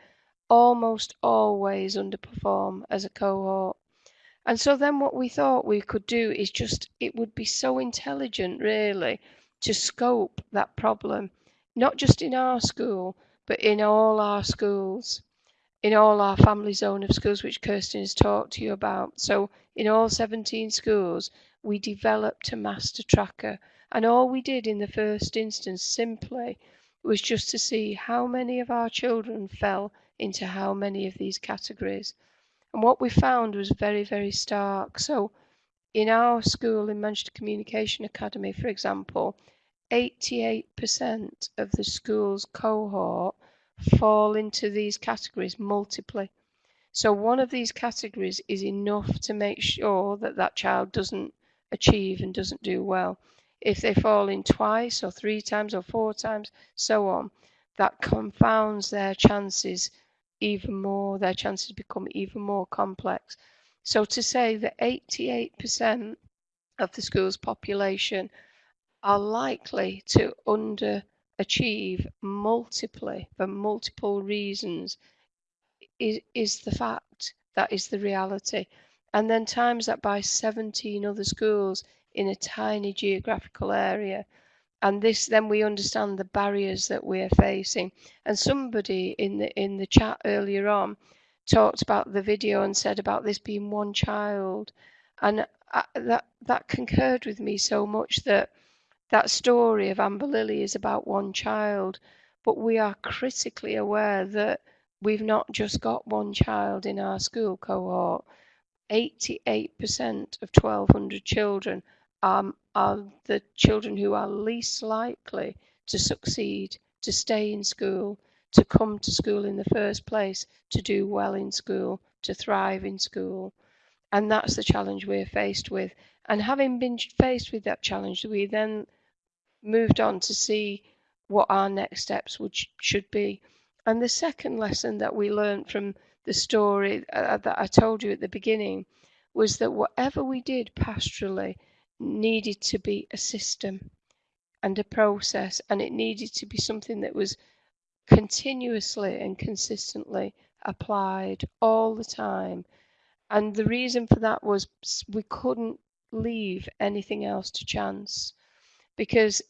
almost always underperform as a cohort. And so then what we thought we could do is just, it would be so intelligent really to scope that problem, not just in our school, but in all our schools, in all our family zone of schools, which Kirsten has talked to you about. So in all 17 schools, we developed a master tracker. And all we did in the first instance simply was just to see how many of our children fell into how many of these categories. And what we found was very, very stark. So in our school in Manchester Communication Academy, for example, 88% of the school's cohort fall into these categories multiply. So one of these categories is enough to make sure that that child doesn't achieve and doesn't do well. If they fall in twice or three times or four times, so on, that confounds their chances even more, their chances become even more complex. So to say that 88% of the school's population are likely to underachieve multiply for multiple reasons is, is the fact. That is the reality. And then times that by 17 other schools in a tiny geographical area and this then we understand the barriers that we're facing and somebody in the in the chat earlier on talked about the video and said about this being one child and I, that that concurred with me so much that that story of Amber Lily is about one child but we are critically aware that we've not just got one child in our school cohort 88% of 1200 children um, are the children who are least likely to succeed, to stay in school, to come to school in the first place, to do well in school, to thrive in school. And that's the challenge we're faced with. And having been faced with that challenge, we then moved on to see what our next steps would should be. And the second lesson that we learned from the story uh, that I told you at the beginning was that whatever we did pastorally, needed to be a system and a process, and it needed to be something that was continuously and consistently applied all the time. And the reason for that was we couldn't leave anything else to chance because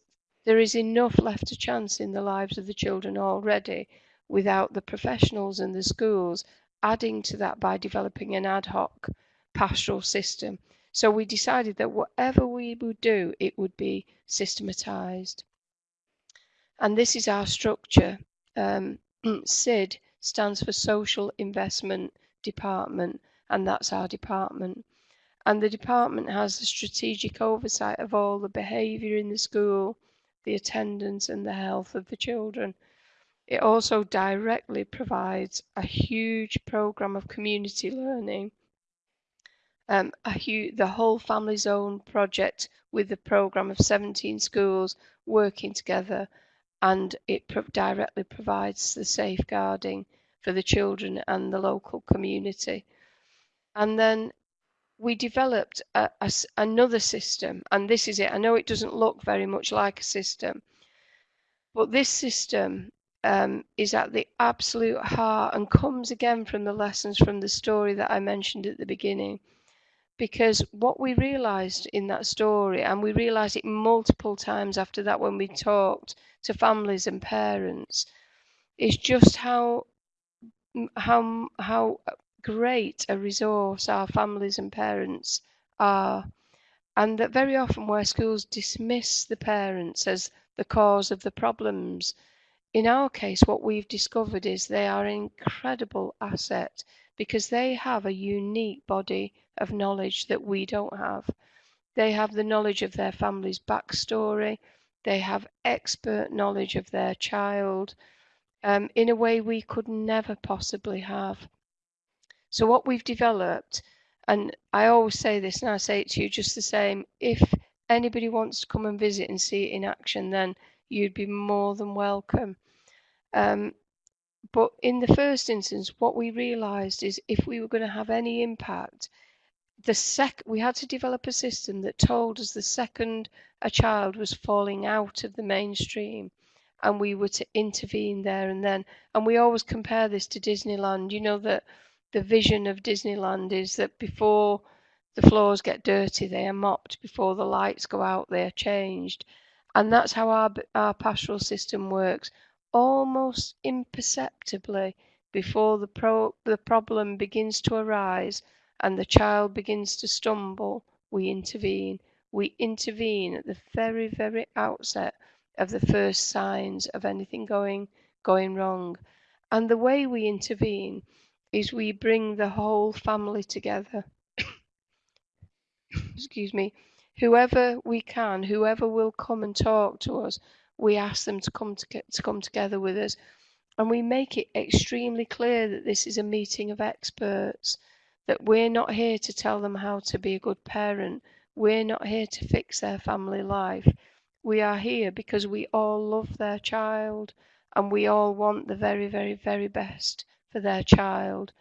there is enough left to chance in the lives of the children already without the professionals and the schools adding to that by developing an ad hoc pastoral system so we decided that whatever we would do, it would be systematized. And this is our structure. Um, SID stands for Social Investment Department, and that's our department. And the department has the strategic oversight of all the behaviour in the school, the attendance, and the health of the children. It also directly provides a huge programme of community learning um, the whole family zone project with the program of 17 schools working together and it pro directly provides the safeguarding for the children and the local community. And then we developed a, a, another system, and this is it. I know it doesn't look very much like a system, but this system um, is at the absolute heart and comes again from the lessons from the story that I mentioned at the beginning because what we realized in that story and we realized it multiple times after that when we talked to families and parents is just how how how great a resource our families and parents are and that very often where schools dismiss the parents as the cause of the problems in our case what we've discovered is they are an incredible asset because they have a unique body of knowledge that we don't have. They have the knowledge of their family's backstory, they have expert knowledge of their child um, in a way we could never possibly have. So, what we've developed, and I always say this and I say it to you just the same if anybody wants to come and visit and see it in action, then you'd be more than welcome. Um, but in the first instance, what we realized is if we were going to have any impact, the sec we had to develop a system that told us the second a child was falling out of the mainstream and we were to intervene there and then. And we always compare this to Disneyland. You know that the vision of Disneyland is that before the floors get dirty, they are mopped. Before the lights go out, they are changed. And that's how our, our pastoral system works. Almost imperceptibly, before the, pro, the problem begins to arise and the child begins to stumble, we intervene. We intervene at the very, very outset of the first signs of anything going going wrong. And the way we intervene is we bring the whole family together. Excuse me. Whoever we can, whoever will come and talk to us, we ask them to come to, to come together with us. And we make it extremely clear that this is a meeting of experts, that we're not here to tell them how to be a good parent. We're not here to fix their family life. We are here because we all love their child and we all want the very, very, very best for their child.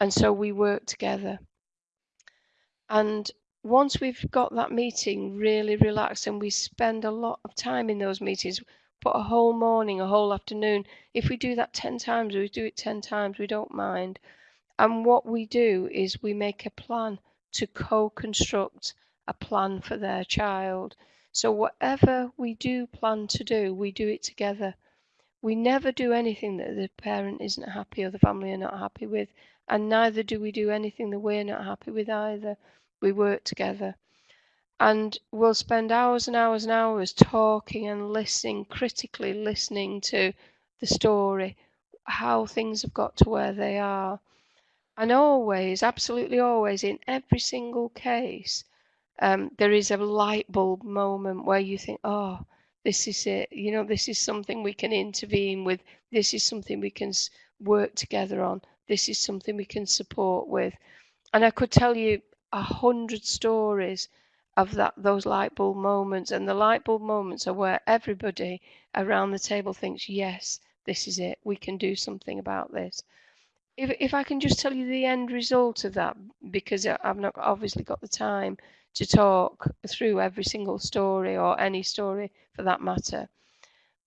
And so we work together. And once we've got that meeting really relaxed and we spend a lot of time in those meetings, put a whole morning, a whole afternoon, if we do that 10 times, we do it 10 times, we don't mind. And what we do is we make a plan to co construct a plan for their child. So whatever we do plan to do, we do it together. We never do anything that the parent isn't happy or the family are not happy with, and neither do we do anything that we're not happy with either. We work together. And we'll spend hours and hours and hours talking and listening, critically listening to the story, how things have got to where they are. And always, absolutely always, in every single case, um, there is a light bulb moment where you think, oh, this is it. You know, this is something we can intervene with. This is something we can work together on. This is something we can support with. And I could tell you a hundred stories of that those light bulb moments. And the light bulb moments are where everybody around the table thinks, yes, this is it. We can do something about this. If, if I can just tell you the end result of that, because I've not obviously got the time, to talk through every single story or any story for that matter.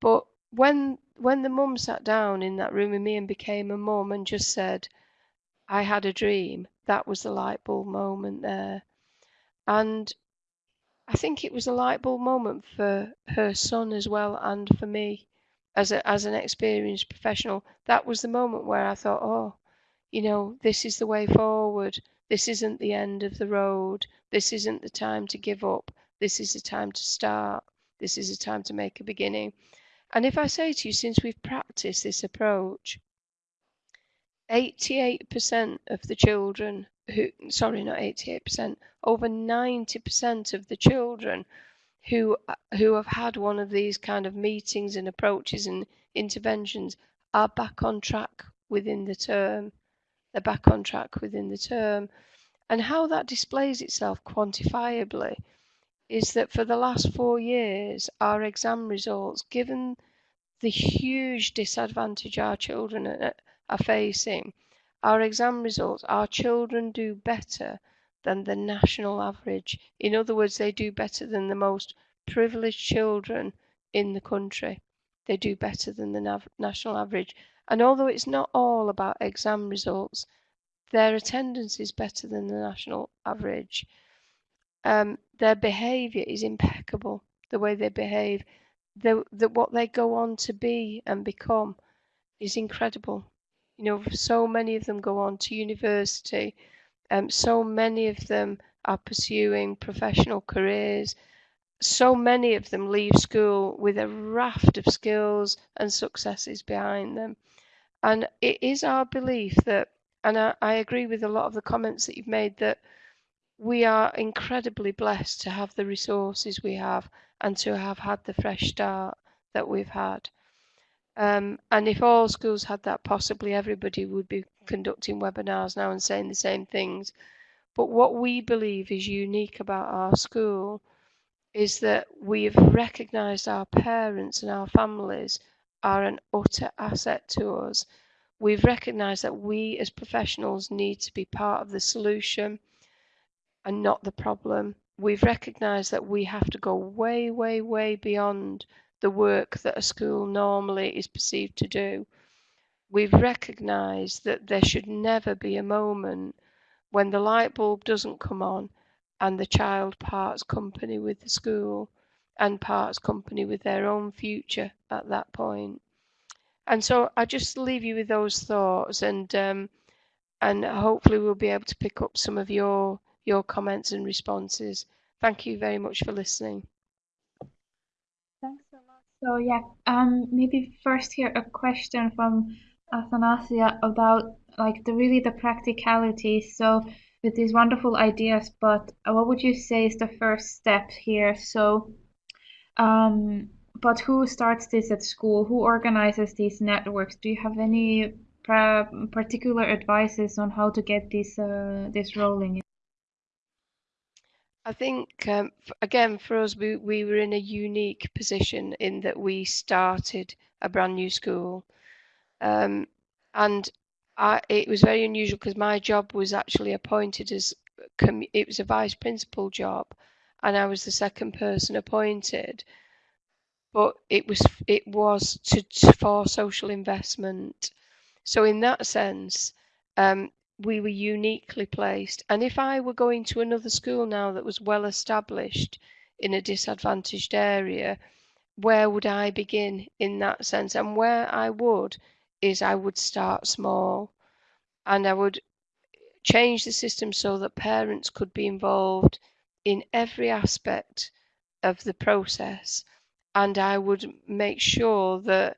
But when when the mum sat down in that room with me and became a mum and just said, I had a dream, that was the light bulb moment there. And I think it was a light bulb moment for her son as well and for me as a, as an experienced professional. That was the moment where I thought, oh, you know, this is the way forward. This isn't the end of the road. This isn't the time to give up. This is the time to start. This is the time to make a beginning. And if I say to you, since we've practiced this approach, 88% of the children who, sorry, not 88%, over 90% of the children who uh, who have had one of these kind of meetings and approaches and interventions are back on track within the term. They're back on track within the term. And how that displays itself quantifiably is that for the last four years, our exam results, given the huge disadvantage our children are, facing, our exam results, our children do better than the national average. In other words, they do better than the most privileged children in the country. They do better than the national average. And although it's not all about exam results, their attendance is better than the national average. Um, their behaviour is impeccable. The way they behave, the, the what they go on to be and become, is incredible. You know, so many of them go on to university. Um, so many of them are pursuing professional careers. So many of them leave school with a raft of skills and successes behind them. And it is our belief that and I, I agree with a lot of the comments that you've made that we are incredibly blessed to have the resources we have and to have had the fresh start that we've had. Um, and if all schools had that, possibly everybody would be conducting webinars now and saying the same things. But what we believe is unique about our school is that we've recognised our parents and our families are an utter asset to us. We've recognized that we as professionals need to be part of the solution and not the problem. We've recognized that we have to go way, way, way beyond the work that a school normally is perceived to do, we've recognised that there should never be a moment when the light bulb doesn't come on and the child parts company with the school and parts company with their own future at that point. And so I just leave you with those thoughts and um, and hopefully we'll be able to pick up some of your your comments and responses. Thank you very much for listening. Thanks so much. So yeah, um, maybe first here a question from Athanasia about like the really the practicality. So with these wonderful ideas, but what would you say is the first step here? So, um, but who starts this at school? Who organizes these networks? Do you have any particular advices on how to get this uh, this rolling? I think um, again for us we, we were in a unique position in that we started a brand new school um, and I, it was very unusual because my job was actually appointed as it was a vice principal job and I was the second person appointed. But it was it was to, to for social investment. So in that sense um, we were uniquely placed. And if I were going to another school now that was well established in a disadvantaged area where would I begin in that sense? And where I would is I would start small. And I would change the system so that parents could be involved in every aspect of the process and I would make sure that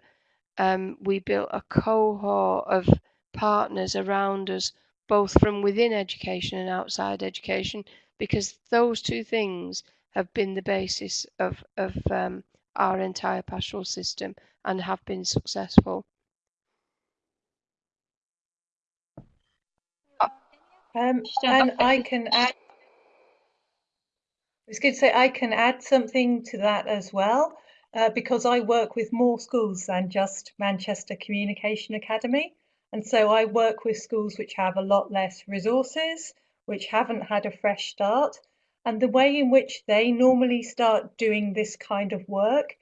um, we built a cohort of partners around us both from within education and outside education because those two things have been the basis of, of um, our entire pastoral system and have been successful. Um, and I can add. I was going to say I can add something to that as well, uh, because I work with more schools than just Manchester Communication Academy, and so I work with schools which have a lot less resources, which haven't had a fresh start, and the way in which they normally start doing this kind of work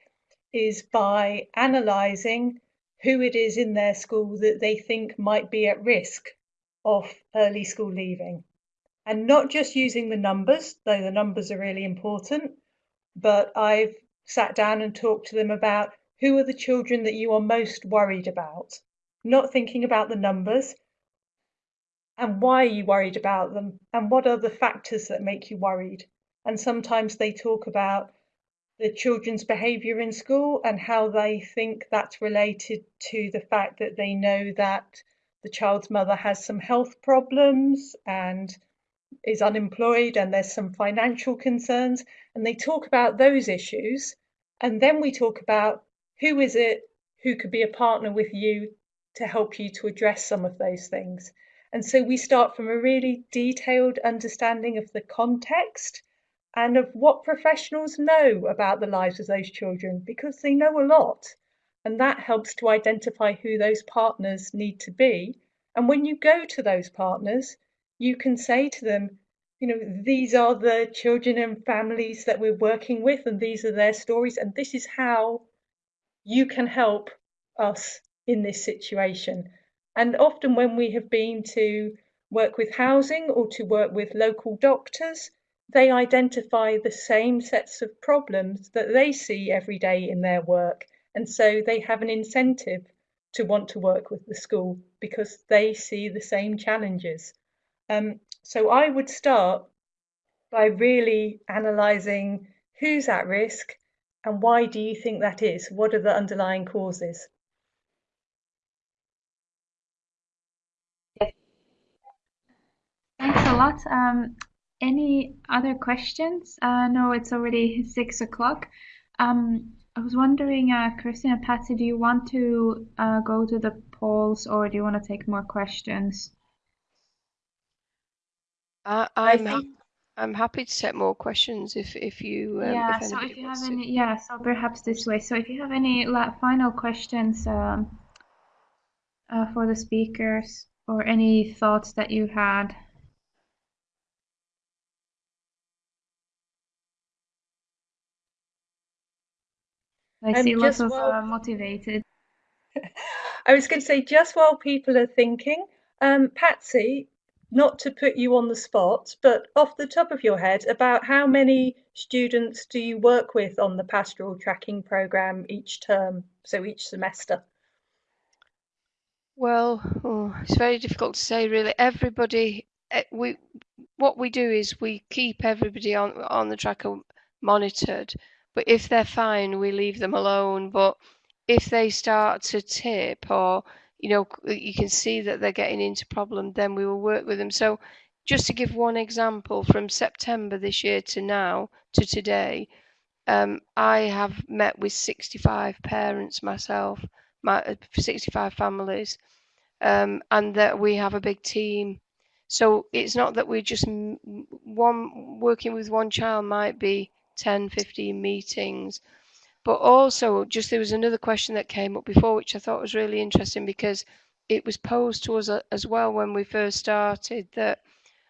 is by analysing who it is in their school that they think might be at risk of early school leaving. And not just using the numbers, though the numbers are really important, but I've sat down and talked to them about who are the children that you are most worried about, not thinking about the numbers, and why are you worried about them, and what are the factors that make you worried. And sometimes they talk about the children's behaviour in school and how they think that's related to the fact that they know that the child's mother has some health problems and is unemployed and there's some financial concerns and they talk about those issues and then we talk about who is it who could be a partner with you to help you to address some of those things and so we start from a really detailed understanding of the context and of what professionals know about the lives of those children because they know a lot and that helps to identify who those partners need to be. And when you go to those partners, you can say to them, you know, these are the children and families that we're working with, and these are their stories, and this is how you can help us in this situation. And often, when we have been to work with housing or to work with local doctors, they identify the same sets of problems that they see every day in their work. And so they have an incentive to want to work with the school because they see the same challenges. Um, so I would start by really analysing who's at risk and why do you think that is? What are the underlying causes? Thanks a lot. Um, any other questions? Uh, no, it's already six o'clock. Um, I was wondering, uh, Christine and Patsy, do you want to uh, go to the polls or do you want to take more questions? Uh, I'm ha I'm happy to take more questions if if you um, yeah. if so if you have to. any, yeah. So perhaps this way. So if you have any final questions um, uh, for the speakers or any thoughts that you had. I see lots of while, uh, motivated. I was going to say, just while people are thinking, um, Patsy, not to put you on the spot, but off the top of your head, about how many students do you work with on the pastoral tracking programme each term, so each semester? Well, oh, it's very difficult to say really. Everybody, eh, we what we do is we keep everybody on on the tracker monitored, but if they're fine, we leave them alone. But if they start to tip or you know you can see that they're getting into problem, then we will work with them. So just to give one example, from September this year to now to today, um, I have met with 65 parents myself, my uh, 65 families, um, and that we have a big team. So it's not that we're just one working with one child might be 10, 15 meetings. But also, just there was another question that came up before, which I thought was really interesting because it was posed to us as well when we first started that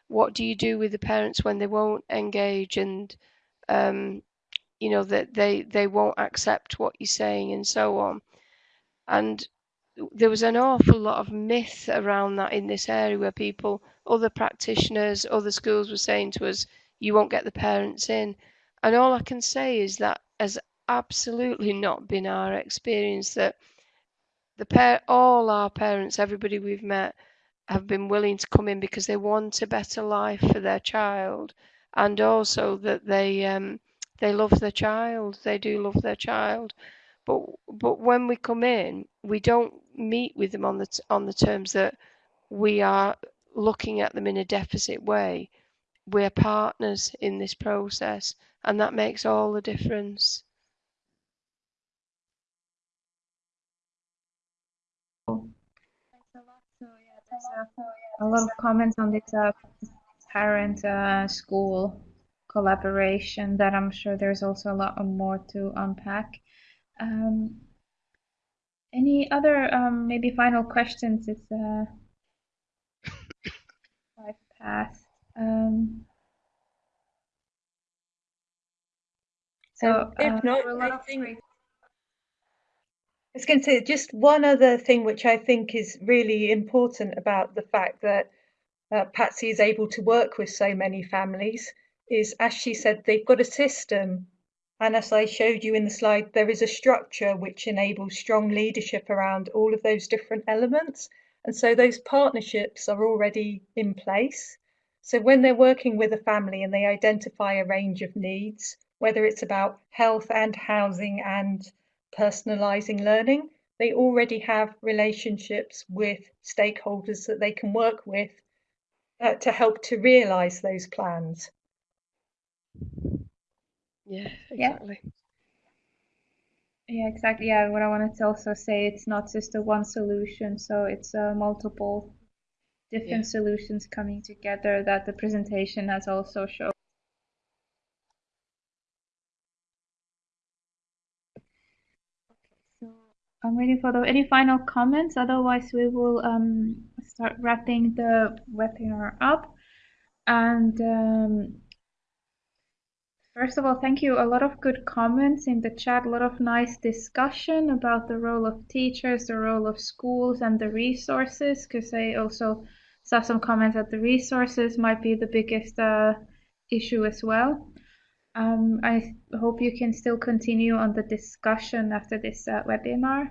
what do you do with the parents when they won't engage and um, you know that they they won't accept what you're saying and so on. And there was an awful lot of myth around that in this area where people other practitioners other schools were saying to us you won't get the parents in. And all I can say is that has absolutely not been our experience that the pair, all our parents, everybody we've met, have been willing to come in because they want a better life for their child, and also that they um, they love their child. They do love their child, but but when we come in, we don't meet with them on the on the terms that we are looking at them in a deficit way. We're partners in this process, and that makes all the difference. A, lot of comments on this uh, parent uh, school collaboration that I'm sure there's also a lot more to unpack. Um, any other um, maybe final questions? It's uh, five past. Um, So if uh, not, I think I was going to say just one other thing which I think is really important about the fact that uh, Patsy is able to work with so many families is, as she said, they've got a system. And as I showed you in the slide, there is a structure which enables strong leadership around all of those different elements. And so those partnerships are already in place. So when they're working with a family and they identify a range of needs, whether it's about health and housing and personalising learning, they already have relationships with stakeholders that they can work with uh, to help to realise those plans. Yeah, exactly. Yeah. Yeah, exactly. Yeah, what I wanted to also say, it's not just a one solution, so it's uh, multiple different yeah. solutions coming together that the presentation has also shown. I'm waiting for the, any final comments. Otherwise, we will um, start wrapping the webinar up. And um, first of all, thank you. A lot of good comments in the chat. A lot of nice discussion about the role of teachers, the role of schools, and the resources. Because I also saw some comments that the resources might be the biggest uh, issue as well. Um, I hope you can still continue on the discussion after this uh, webinar.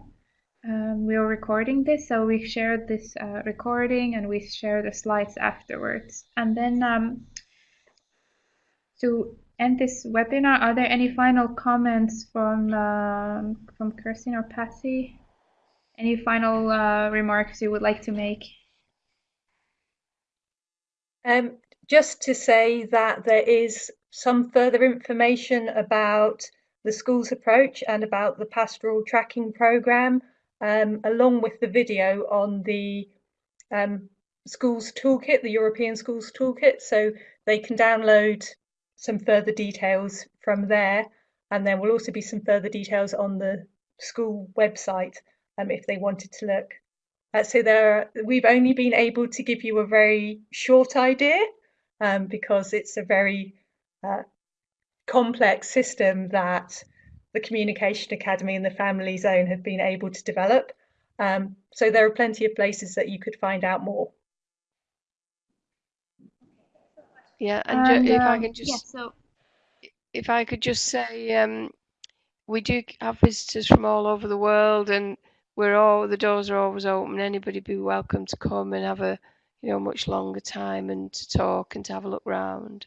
Um, we are recording this, so we shared this uh, recording and we share the slides afterwards. And then um, to end this webinar, are there any final comments from um, from Kirsten or Patsy? Any final uh, remarks you would like to make? Um, just to say that there is some further information about the school's approach and about the pastoral tracking programme, um, along with the video on the um, schools toolkit, the European schools toolkit. So they can download some further details from there. And there will also be some further details on the school website um, if they wanted to look. Uh, so there, we've only been able to give you a very short idea um, because it's a very uh, complex system that the Communication Academy and the Family Zone have been able to develop. Um, so there are plenty of places that you could find out more. Yeah, and, And, ju- if I um, can just yeah, so if I could just say, um, we do have visitors from all over the world, and we're all the doors are always open. Anybody be welcome to come and have a you know much longer time and to talk and to have a look round.